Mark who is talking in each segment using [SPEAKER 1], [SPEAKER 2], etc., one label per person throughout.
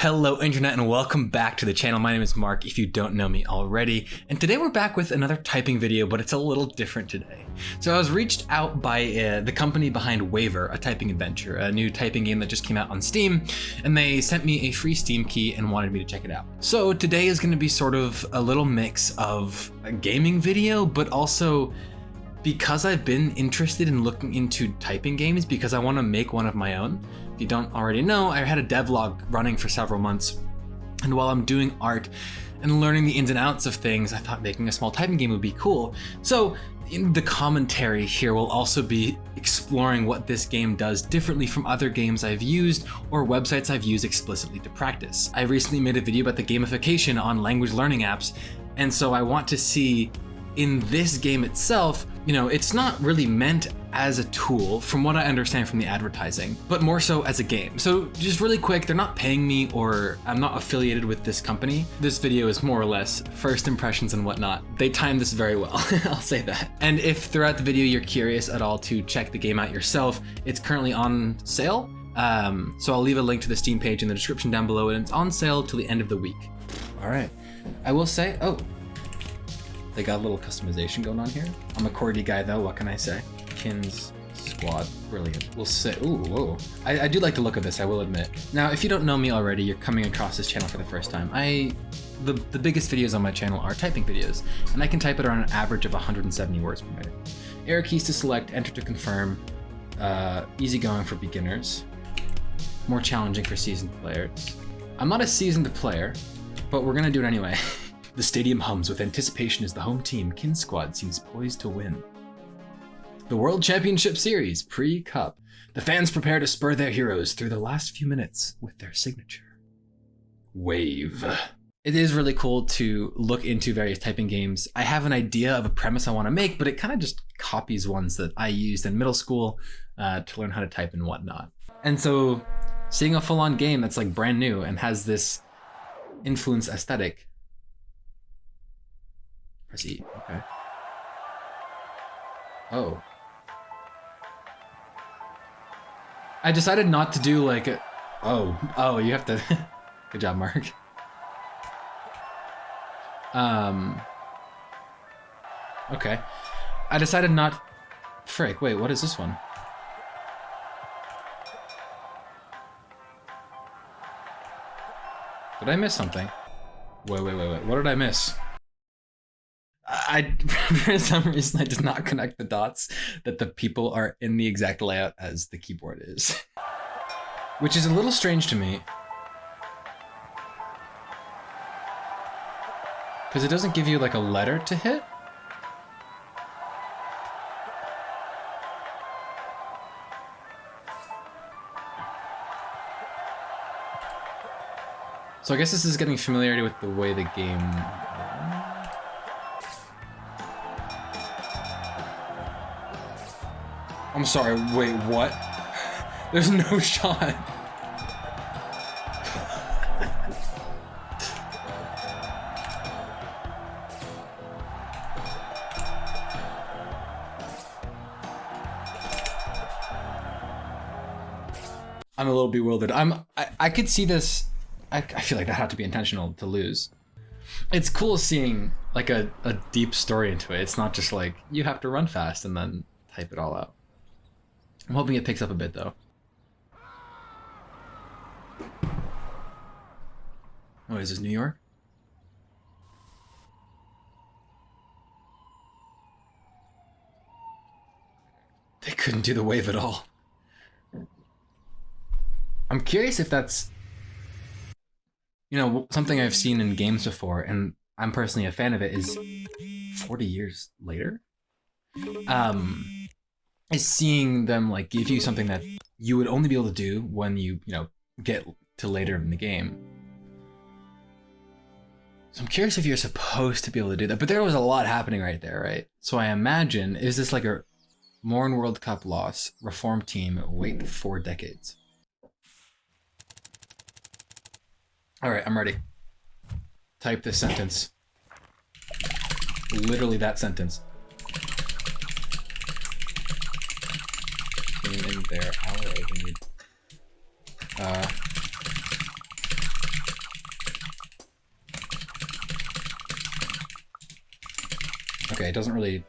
[SPEAKER 1] Hello, Internet, and welcome back to the channel. My name is Mark, if you don't know me already. And today we're back with another typing video, but it's a little different today. So I was reached out by uh, the company behind Waver, a typing adventure, a new typing game that just came out on Steam, and they sent me a free Steam key and wanted me to check it out. So today is going to be sort of a little mix of a gaming video, but also because I've been interested in looking into typing games because I want to make one of my own. If you don't already know, I had a devlog running for several months. And while I'm doing art and learning the ins and outs of things, I thought making a small typing game would be cool. So the commentary here will also be exploring what this game does differently from other games I've used or websites I've used explicitly to practice. I recently made a video about the gamification on language learning apps, and so I want to see in this game itself, you know, it's not really meant as a tool from what I understand from the advertising, but more so as a game. So just really quick, they're not paying me or I'm not affiliated with this company. This video is more or less first impressions and whatnot. They timed this very well, I'll say that. And if throughout the video you're curious at all to check the game out yourself, it's currently on sale. Um, so I'll leave a link to the Steam page in the description down below and it's on sale till the end of the week. All right, I will say, oh, they got a little customization going on here. I'm a Cordy guy though, what can I say? Kins Squad, brilliant. We'll say, ooh, whoa. I, I do like the look of this, I will admit. Now, if you don't know me already, you're coming across this channel for the first time. I, the, the biggest videos on my channel are typing videos, and I can type at around an average of 170 words per minute. Arrow keys to select, enter to confirm, uh, easygoing for beginners, more challenging for seasoned players. I'm not a seasoned player, but we're gonna do it anyway. The stadium hums with anticipation as the home team, Kin Squad, seems poised to win. The World Championship Series, pre-Cup. The fans prepare to spur their heroes through the last few minutes with their signature. Wave. It is really cool to look into various typing games. I have an idea of a premise I want to make, but it kind of just copies ones that I used in middle school uh, to learn how to type and whatnot. And so seeing a full-on game that's like brand new and has this influence aesthetic Press E. Okay. Oh. I decided not to do like a... Oh. Oh, you have to... Good job, Mark. Um... Okay. I decided not... Frick, wait, what is this one? Did I miss something? Wait, wait, wait, wait. What did I miss? I for some reason I did not connect the dots that the people are in the exact layout as the keyboard is. Which is a little strange to me. Because it doesn't give you like a letter to hit. So I guess this is getting familiarity with the way the game I'm sorry, wait, what? There's no shot. I'm a little bewildered. I'm I, I could see this I, I feel like that had to be intentional to lose. It's cool seeing like a, a deep story into it. It's not just like you have to run fast and then type it all out. I'm hoping it picks up a bit though. Oh, is this New York? They couldn't do the wave at all. I'm curious if that's, you know, something I've seen in games before, and I'm personally a fan of it, is 40 years later? Um, is seeing them like give you something that you would only be able to do when you, you know, get to later in the game. So I'm curious if you're supposed to be able to do that, but there was a lot happening right there, right? So I imagine, is this like a Morn World Cup loss, reform team, wait four decades? All right, I'm ready. Type this sentence. Literally that sentence. there. Don't need. Uh, okay, it doesn't really.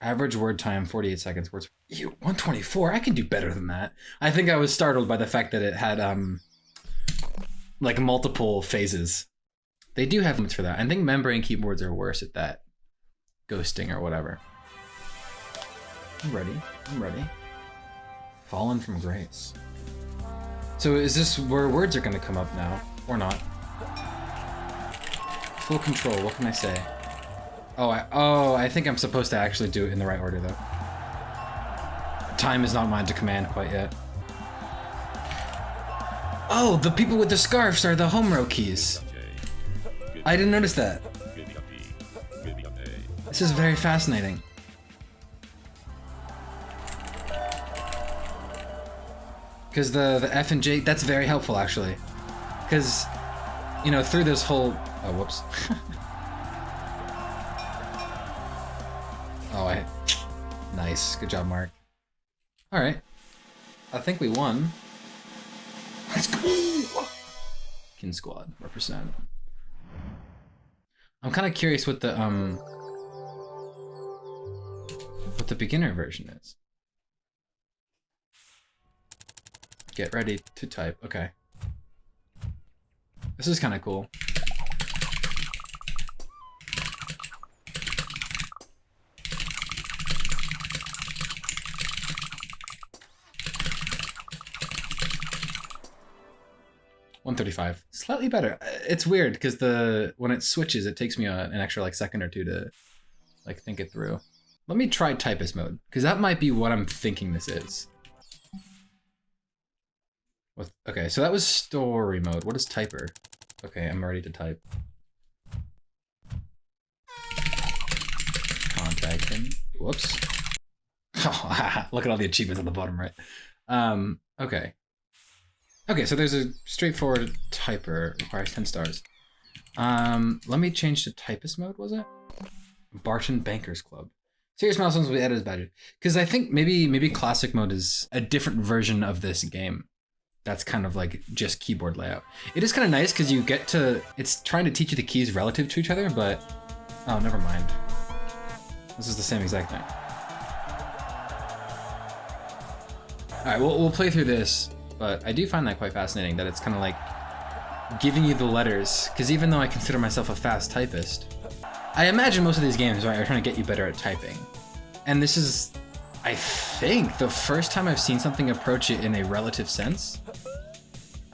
[SPEAKER 1] Average word time 48 seconds. Words. you 124. I can do better than that. I think I was startled by the fact that it had um, like multiple phases. They do have limits for that. I think membrane keyboards are worse at that, ghosting or whatever. I'm ready. I'm ready. Fallen from grace. So is this where words are going to come up now? Or not? Full control, what can I say? Oh, I, oh, I think I'm supposed to actually do it in the right order, though. Time is not mine to command quite yet. Oh, the people with the scarves are the home row keys. I didn't notice that. This is very fascinating. Because the, the F and J, that's very helpful actually. Because, you know, through this whole, oh, whoops. oh, I, nice, good job, Mark. All right, I think we won. Let's go! Kin Squad, represent. I'm kind of curious what the, um, what the beginner version is. Get ready to type. Okay. This is kind of cool. One thirty-five, slightly better. Uh, it's weird because the when it switches, it takes me a, an extra like second or two to like think it through. Let me try typist mode because that might be what I'm thinking this is. With, okay, so that was story mode. What is typer? Okay, I'm ready to type. Contact him. Whoops. Look at all the achievements on the bottom right. Um, okay. Okay, so there's a straightforward typer. Requires 10 stars. Um, let me change to typist mode, was it? Barton Bankers Club. Serious milestones will be added as badges. Because I think maybe maybe classic mode is a different version of this game that's kind of like just keyboard layout. It is kind of nice because you get to, it's trying to teach you the keys relative to each other, but, oh, never mind. This is the same exact thing. All right, we'll, we'll play through this, but I do find that quite fascinating that it's kind of like giving you the letters, because even though I consider myself a fast typist, I imagine most of these games right, are trying to get you better at typing. And this is I think the first time I've seen something approach it in a relative sense.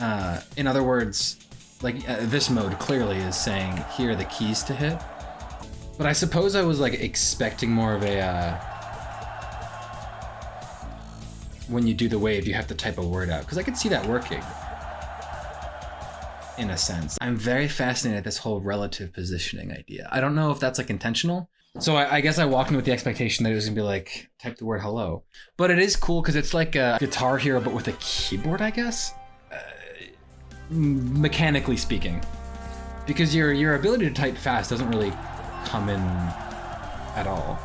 [SPEAKER 1] Uh, in other words, like uh, this mode clearly is saying here are the keys to hit. But I suppose I was like expecting more of a uh, when you do the wave, you have to type a word out because I could see that working in a sense. I'm very fascinated at this whole relative positioning idea. I don't know if that's like intentional, so I, I, guess I walked in with the expectation that it was gonna be like type the word hello, but it is cool because it's like a Guitar Hero but with a keyboard, I guess. Mechanically speaking, because your your ability to type fast doesn't really come in at all.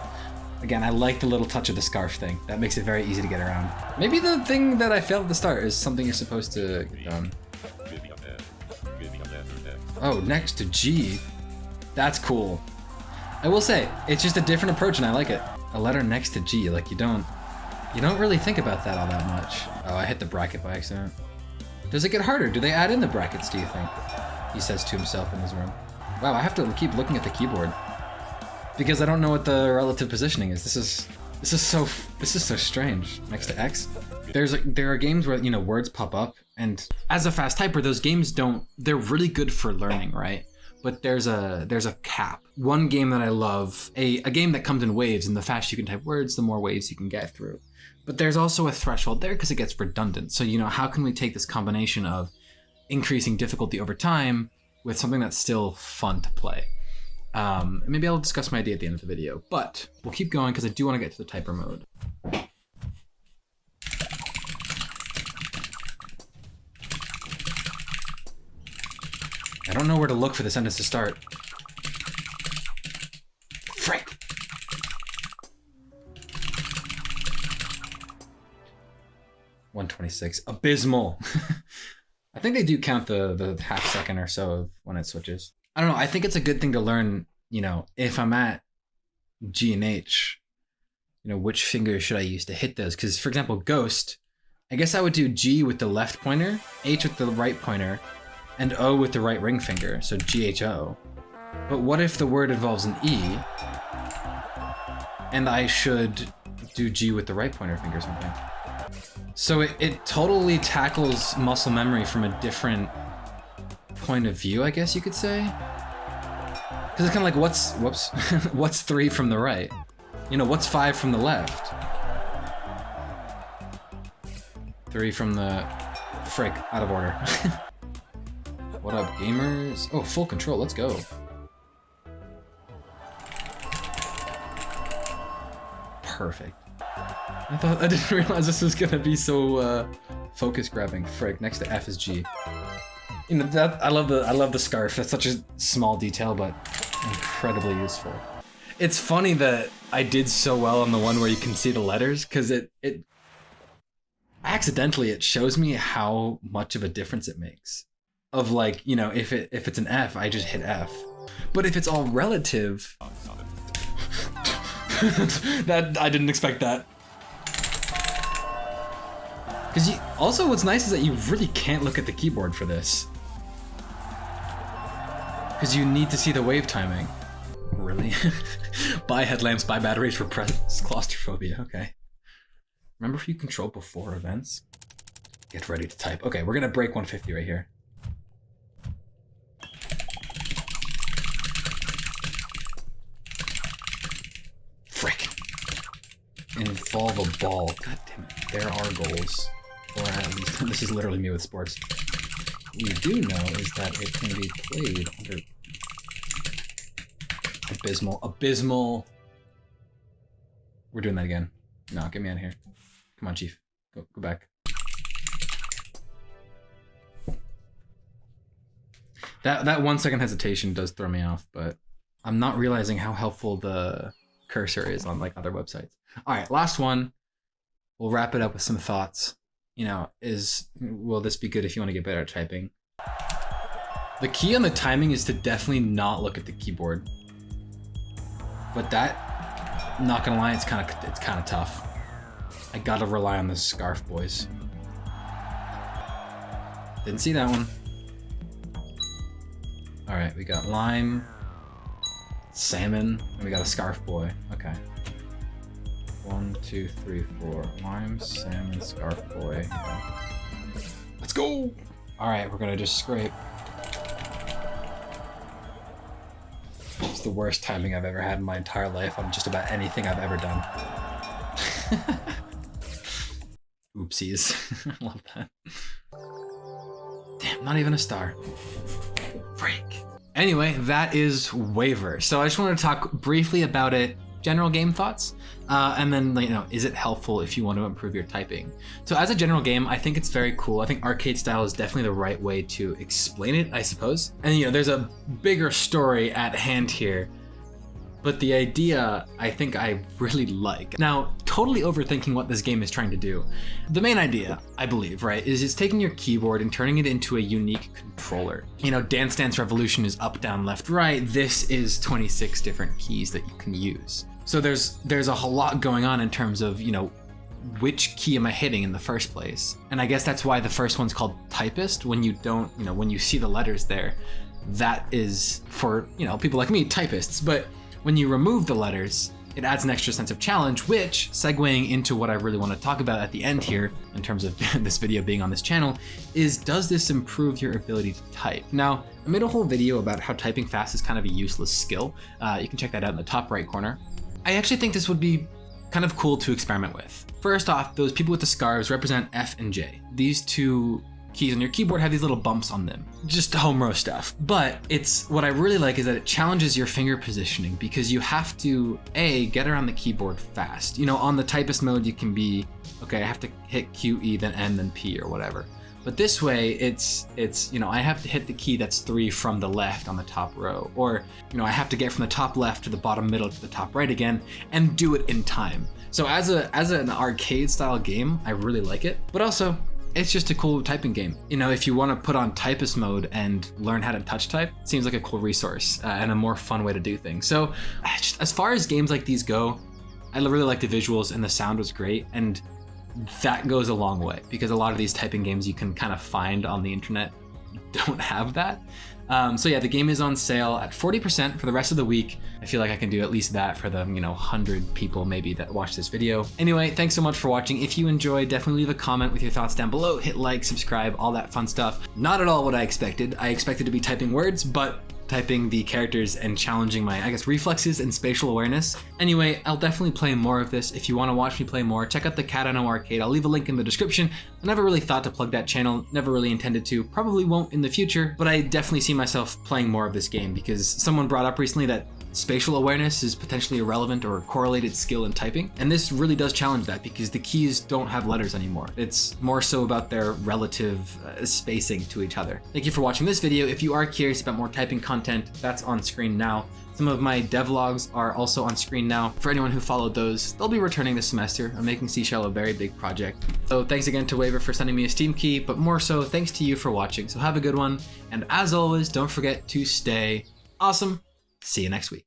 [SPEAKER 1] Again, I like the little touch of the scarf thing. That makes it very easy to get around. Maybe the thing that I failed at the start is something you're supposed to get done. Oh, next to G. That's cool. I will say, it's just a different approach and I like it. A letter next to G, like you don't, you don't really think about that all that much. Oh, I hit the bracket by accident. Does it get harder? Do they add in the brackets, do you think? He says to himself in his room. Wow, I have to keep looking at the keyboard. Because I don't know what the relative positioning is. This is, this is so, this is so strange. Next to X. There's like, there are games where, you know, words pop up and as a fast typer, those games don't, they're really good for learning, right? but there's a there's a cap. One game that I love, a, a game that comes in waves, and the faster you can type words, the more waves you can get through. But there's also a threshold there because it gets redundant. So, you know, how can we take this combination of increasing difficulty over time with something that's still fun to play? Um, maybe I'll discuss my idea at the end of the video, but we'll keep going because I do want to get to the typer mode. I don't know where to look for the sentence to start. 26. Abysmal. I think they do count the the half second or so of when it switches. I don't know. I think it's a good thing to learn. You know, if I'm at G and H, you know, which finger should I use to hit those? Because for example, Ghost, I guess I would do G with the left pointer, H with the right pointer, and O with the right ring finger. So G H O. But what if the word involves an E, and I should do G with the right pointer finger or something? So it, it totally tackles muscle memory from a different point of view, I guess you could say. Because it's kind of like, what's, whoops, what's three from the right? You know, what's five from the left? Three from the, frick, out of order. what up, gamers? Oh, full control, let's go. Perfect. I thought I didn't realize this was gonna be so uh, focus grabbing. Frick, next to F is G. You know that I love the I love the scarf. That's such a small detail, but incredibly useful. It's funny that I did so well on the one where you can see the letters because it it accidentally it shows me how much of a difference it makes. Of like you know if it if it's an F, I just hit F, but if it's all relative. that I didn't expect that. Because you also what's nice is that you really can't look at the keyboard for this. Because you need to see the wave timing. Really? buy headlamps, buy batteries for press claustrophobia. Okay. Remember if you control before events? Get ready to type. Okay, we're gonna break 150 right here. Frick. Involve a ball. God damn it. There are goals. Or at least, this is literally me with sports. We do know is that it can be played under abysmal, abysmal. We're doing that again. No, get me out of here. Come on, Chief. Go, go back. That that one second hesitation does throw me off, but I'm not realizing how helpful the cursor is on like other websites. All right, last one. We'll wrap it up with some thoughts. You know, is will this be good if you want to get better at typing? The key on the timing is to definitely not look at the keyboard. But that, not gonna lie, it's kind of it's kind of tough. I gotta rely on the scarf, boys. Didn't see that one. All right, we got lime, salmon, and we got a scarf boy. Okay. One, two, three, four. Lime, salmon, scarf boy. Let's go! All right, we're gonna just scrape. It's the worst timing I've ever had in my entire life on just about anything I've ever done. Oopsies. I love that. Damn, not even a star. Freak. Anyway, that is Waver. So I just wanted to talk briefly about it, general game thoughts, uh, and then you know, is it helpful if you want to improve your typing? So as a general game, I think it's very cool. I think arcade style is definitely the right way to explain it, I suppose. And you know, there's a bigger story at hand here but the idea I think I really like. Now, totally overthinking what this game is trying to do. The main idea, I believe, right, is it's taking your keyboard and turning it into a unique controller. You know, Dance Dance Revolution is up, down, left, right. This is 26 different keys that you can use. So there's there's a whole lot going on in terms of, you know, which key am I hitting in the first place? And I guess that's why the first one's called typist. When you don't, you know, when you see the letters there, that is for, you know, people like me, typists. But when you remove the letters, it adds an extra sense of challenge, which, segueing into what I really want to talk about at the end here, in terms of this video being on this channel, is does this improve your ability to type? Now, I made a whole video about how typing fast is kind of a useless skill. Uh, you can check that out in the top right corner. I actually think this would be kind of cool to experiment with. First off, those people with the scarves represent F and J. These two keys on your keyboard have these little bumps on them. Just home row stuff. But it's what I really like is that it challenges your finger positioning because you have to A, get around the keyboard fast. You know, on the typist mode, you can be, okay, I have to hit Q, E, then N, then P or whatever. But this way, it's, it's you know, I have to hit the key that's three from the left on the top row. Or, you know, I have to get from the top left to the bottom middle to the top right again and do it in time. So as a as an arcade style game, I really like it. But also, it's just a cool typing game. You know, if you want to put on typist mode and learn how to touch type, seems like a cool resource uh, and a more fun way to do things. So, just, as far as games like these go, I really like the visuals and the sound was great. And that goes a long way because a lot of these typing games you can kind of find on the internet don't have that. Um, so yeah, the game is on sale at 40% for the rest of the week. I feel like I can do at least that for the, you know, 100 people maybe that watch this video. Anyway, thanks so much for watching. If you enjoyed, definitely leave a comment with your thoughts down below. Hit like, subscribe, all that fun stuff. Not at all what I expected. I expected to be typing words, but typing the characters and challenging my, I guess, reflexes and spatial awareness. Anyway, I'll definitely play more of this. If you want to watch me play more, check out the Cat Arcade. I'll leave a link in the description. I never really thought to plug that channel, never really intended to, probably won't in the future, but I definitely see myself playing more of this game because someone brought up recently that spatial awareness is potentially irrelevant or correlated skill in typing. And this really does challenge that because the keys don't have letters anymore. It's more so about their relative uh, spacing to each other. Thank you for watching this video. If you are curious about more typing content, that's on screen now. Some of my devlogs are also on screen now. For anyone who followed those, they'll be returning this semester. I'm making Seashell a very big project. So thanks again to Waver for sending me a Steam key, but more so, thanks to you for watching. So have a good one. And as always, don't forget to stay awesome. See you next week.